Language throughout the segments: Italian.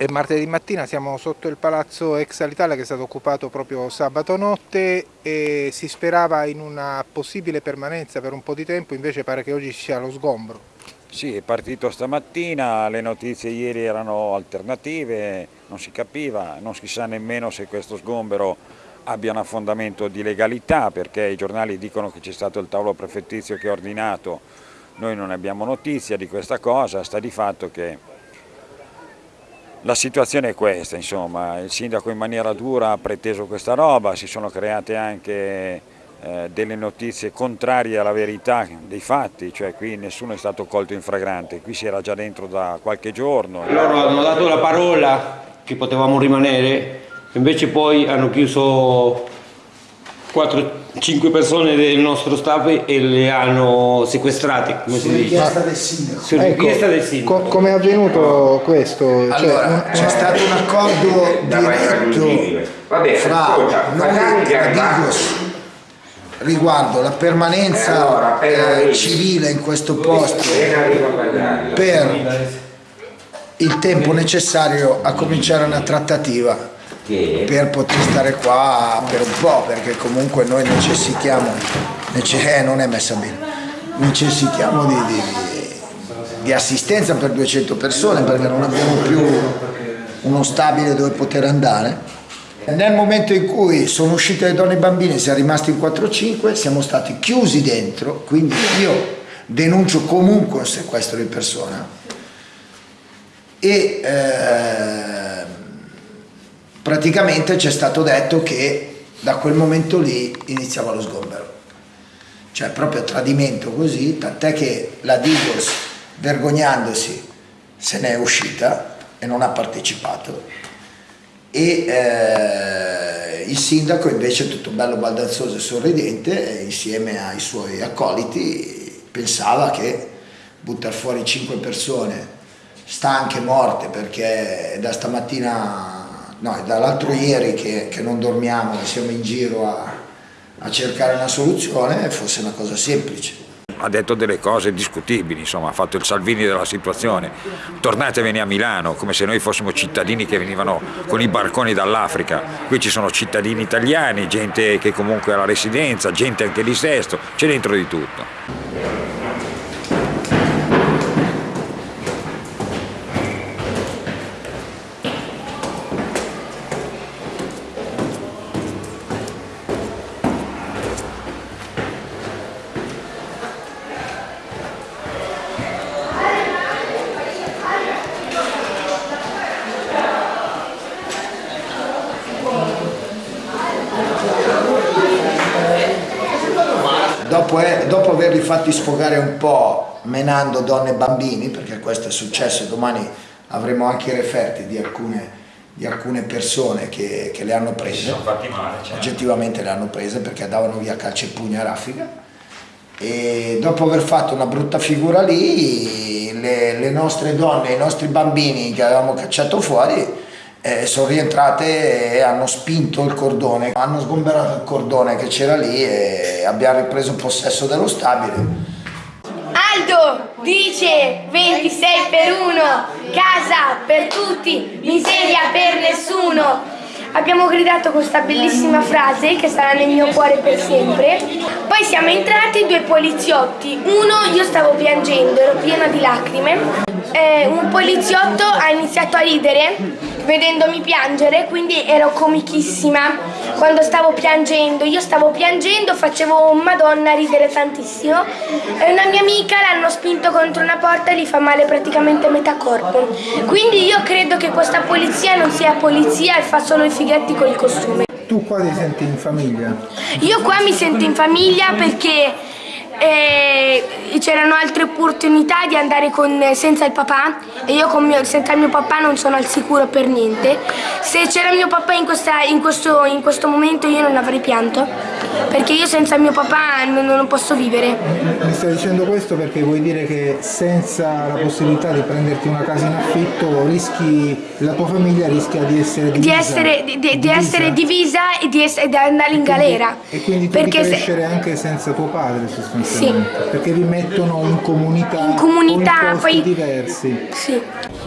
È martedì mattina, siamo sotto il palazzo ex Alitalia che è stato occupato proprio sabato notte e si sperava in una possibile permanenza per un po' di tempo, invece pare che oggi sia lo sgombro. Sì, è partito stamattina, le notizie ieri erano alternative, non si capiva, non si sa nemmeno se questo sgombero abbia un affondamento di legalità perché i giornali dicono che c'è stato il tavolo prefettizio che ha ordinato, noi non abbiamo notizia di questa cosa, sta di fatto che la situazione è questa, insomma, il sindaco in maniera dura ha preteso questa roba, si sono create anche eh, delle notizie contrarie alla verità dei fatti, cioè qui nessuno è stato colto in fragrante, qui si era già dentro da qualche giorno. Loro hanno dato la parola che potevamo rimanere, invece poi hanno chiuso 4-5 persone del nostro staff e le hanno sequestrate, come Su si dice. del sindaco. Su Ecco, richiesta del sindaco. co- come è avvenuto questo? Cioè, Allora, c'è stato un accordo diretto fra noi e Digos riguardo la permanenza eh, civile in questo posto per il tempo necessario a cominciare una trattativa per poter stare qua per un po' perché comunque noi necessitiamo nece- eh, non è messa bene. Necessitiamo di, di- di assistenza per 200 persone perché non abbiamo più uno stabile dove poter andare. Nel momento in cui sono uscite le donne e i bambini siamo rimasti in 4-5 siamo stati chiusi dentro quindi io denuncio comunque un sequestro di persona. E ehm, praticamente ci è stato detto che da quel momento lì iniziava lo sgombero. Cioè proprio tradimento così, tant'è che la Digos, vergognandosi, se ne è uscita e non ha partecipato. E eh, il sindaco invece tutto bello baldanzoso e sorridente, insieme ai suoi accoliti, pensava che buttare fuori cinque persone stanche, morte, perché da stamattina, no, è dall'altro ieri che, che non dormiamo, siamo in giro a, a cercare una soluzione, fosse una cosa semplice. Ha detto delle cose discutibili, insomma, ha fatto il Salvini della situazione. Tornatevene a Milano, come se noi fossimo cittadini che venivano con i barconi dall'Africa. Qui ci sono cittadini italiani, gente che comunque ha la residenza, gente anche di Sesto, c'è dentro di tutto. Dopo, eh, dopo averli fatti sfogare un po' menando donne e bambini, perché questo è successo, domani avremo anche i referti di alcune, di alcune persone che, che le hanno prese, fatti male, oggettivamente le hanno prese perché davano via calci e pugni a raffica. E dopo aver fatto una brutta figura lì le, le nostre donne, i nostri bambini che avevamo cacciato fuori eh, sono rientrate e hanno spinto il cordone, hanno sgomberato il cordone che c'era lì e abbiamo ripreso possesso dello stabile. Aldo dice 26 per 1, casa per tutti, miseria per nessuno. Abbiamo gridato questa bellissima frase che sarà nel mio cuore per sempre. Poi siamo entrati due poliziotti. Uno, io stavo piangendo, ero piena di lacrime. Eh, un poliziotto ha iniziato a ridere vedendomi piangere, quindi ero comichissima quando stavo piangendo. Io stavo piangendo, facevo madonna ridere tantissimo. E una mia amica l'hanno spinto contro una porta e gli fa male praticamente metà corpo. Quindi io credo che questa polizia non sia polizia e fa solo i fighetti col costume. tu qua ti senti in famiglia? Io qua mi sento in famiglia perché eh, c'erano altre opportunità di andare con, senza il papà e io mio- senza il mio papà non sono al sicuro per niente. Se c'era mio papà in, questa- in questo, in questo momento io non avrei pianto perché io senza mio papà non, non posso vivere. Mi stai dicendo questo perché vuoi dire che senza la possibilità di prenderti una casa in affitto rischi, la tua famiglia rischia di essere divisa? Di essere, di- di- di essere divisa e di, ess- di andare in galera. E quindi tu Perché di se- crescere anche senza tuo padre sostanzialmente? Perché vi mettono in comunità, In comunità, poi- diversi. Sì.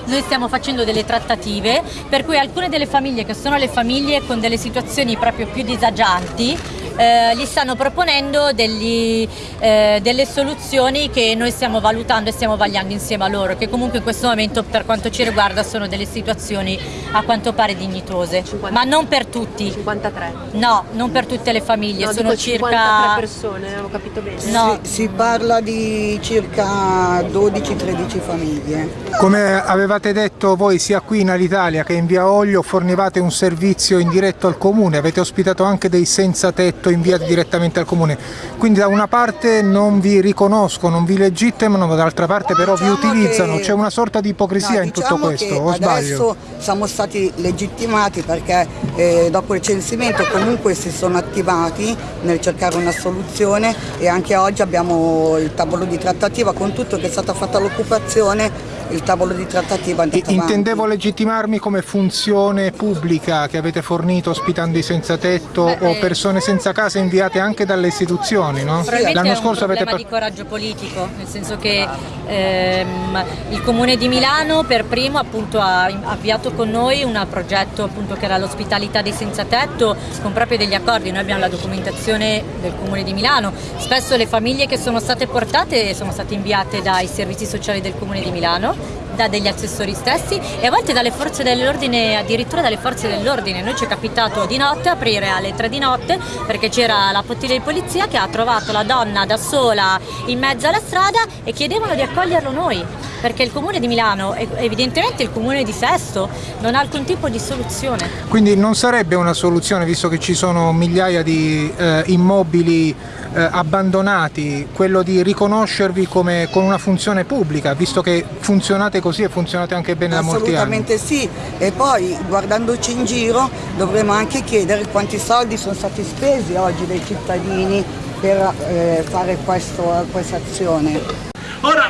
noi stiamo facendo delle trattative per cui alcune delle famiglie che sono le famiglie con delle situazioni proprio più disagianti eh, gli stanno proponendo degli, eh, delle soluzioni che noi stiamo valutando e stiamo vagliando insieme a loro, che comunque in questo momento per quanto ci riguarda sono delle situazioni a quanto pare dignitose, 50, ma non per tutti. 53? No, non per tutte le famiglie, no, sono circa... 53 persone, ho capito bene. No. Si, si parla di circa 12-13 famiglie. Come avevate detto voi sia qui in Alitalia che in Via Olio fornivate un servizio in diretto al comune, avete ospitato anche dei senza tetto prodotto inviati direttamente al comune. Quindi da una parte non vi riconoscono, non vi legittimano, ma dall'altra parte però diciamo vi utilizzano, c'è una sorta di ipocrisia no, in tutto diciamo questo, o sbaglio? Adesso siamo stati legittimati perché eh, dopo il censimento comunque si sono attivati nel cercare una soluzione e anche oggi abbiamo il tavolo di trattativa con tutto che è stata fatta l'occupazione il tavolo di trattativa è Intendevo legittimarmi come funzione pubblica che avete fornito ospitando i senza tetto Beh, o eh, persone senza casa inviate anche dalle istituzioni, no? L'anno scorso avete di coraggio politico, nel senso che ehm, il Comune di Milano per primo appunto ha avviato con noi un progetto appunto che era l'ospitalità dei senza tetto con proprio degli accordi, noi abbiamo la documentazione del Comune di Milano, spesso le famiglie che sono state portate sono state inviate dai servizi sociali del Comune di Milano da degli assessori stessi e a volte dalle forze dell'ordine, addirittura dalle forze dell'ordine. Noi ci è capitato di notte aprire alle 3 di notte perché c'era la pottiglia di polizia che ha trovato la donna da sola in mezzo alla strada e chiedevano di accoglierlo noi perché il comune di Milano evidentemente il comune di Sesto non ha alcun tipo di soluzione. Quindi non sarebbe una soluzione visto che ci sono migliaia di eh, immobili eh, abbandonati, quello di riconoscervi come, con una funzione pubblica visto che funzionate così e funzionate anche bene da molti anni? Assolutamente sì e poi guardandoci in giro dovremo anche chiedere quanti soldi sono stati spesi oggi dai cittadini per eh, fare questa azione.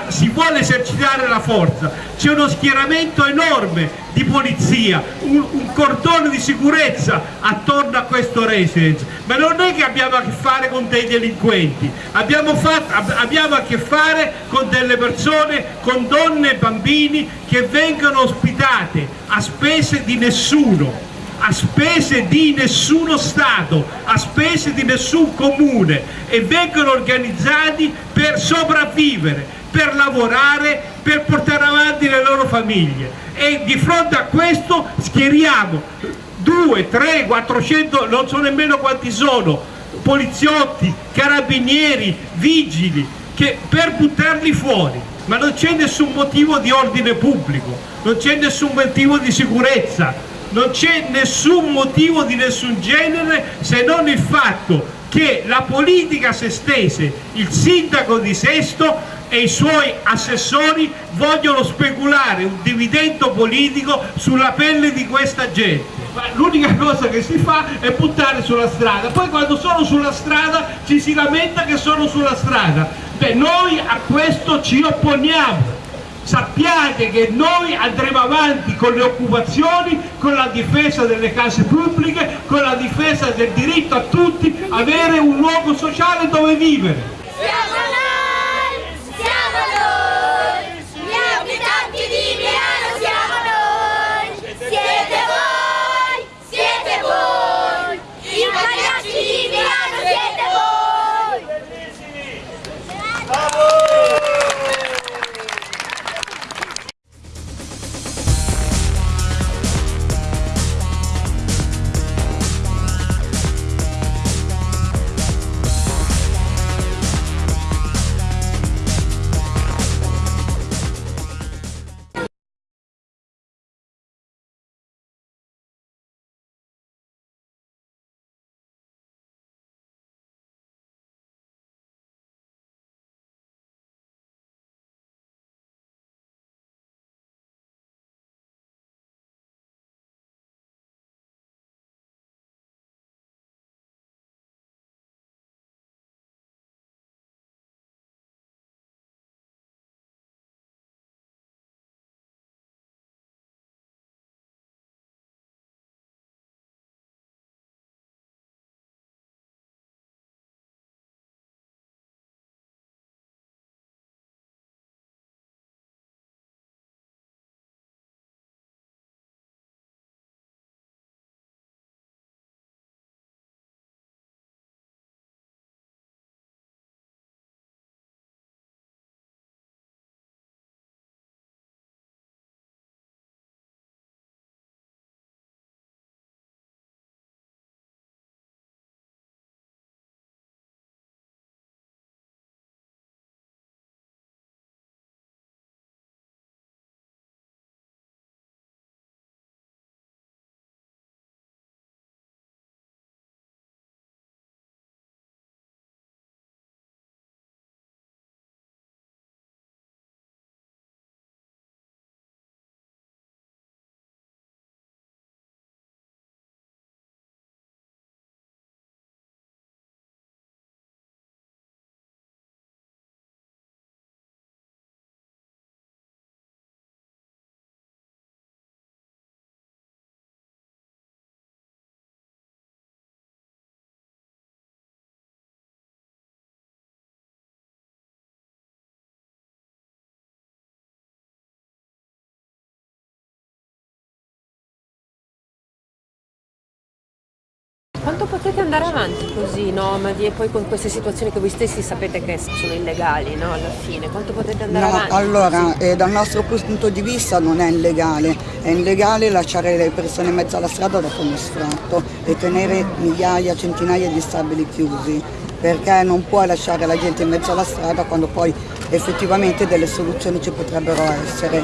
Si vuole esercitare la forza, c'è uno schieramento enorme di polizia, un, un, cordone di sicurezza attorno a questo residence, ma non è che abbiamo a che fare con dei delinquenti, abbiamo, fatto, abbiamo a che fare con delle persone, con donne e bambini che vengono ospitate a spese di nessuno a spese di nessuno Stato, a spese di nessun comune e vengono organizzati per sopravvivere, per lavorare, per portare avanti le loro famiglie. E di fronte a questo schieriamo 2, 3, 400, non so nemmeno quanti sono, poliziotti, carabinieri, vigili, che per buttarli fuori, ma non c'è nessun motivo di ordine pubblico, non c'è nessun motivo di sicurezza, non c'è nessun motivo di nessun genere se non il fatto che la politica se stesse, il sindaco di Sesto e i suoi assessori vogliono speculare un dividendo politico sulla pelle di questa gente. L'unica cosa che si fa è buttare sulla strada, poi quando sono sulla strada ci si lamenta che sono sulla strada. Beh, noi a questo ci opponiamo. Sappiate che noi andremo avanti con le occupazioni, con la difesa delle case pubbliche, con la difesa del diritto a tutti avere un luogo sociale dove vivere. Quanto potete andare avanti così nomadi e poi con queste situazioni che voi stessi sapete che sono illegali no? alla fine? Quanto potete andare no, avanti? Allora, eh, dal nostro punto di vista non è illegale, è illegale lasciare le persone in mezzo alla strada dopo uno sfratto e tenere migliaia, centinaia di stabili chiusi perché non puoi lasciare la gente in mezzo alla strada quando poi effettivamente delle soluzioni ci potrebbero essere.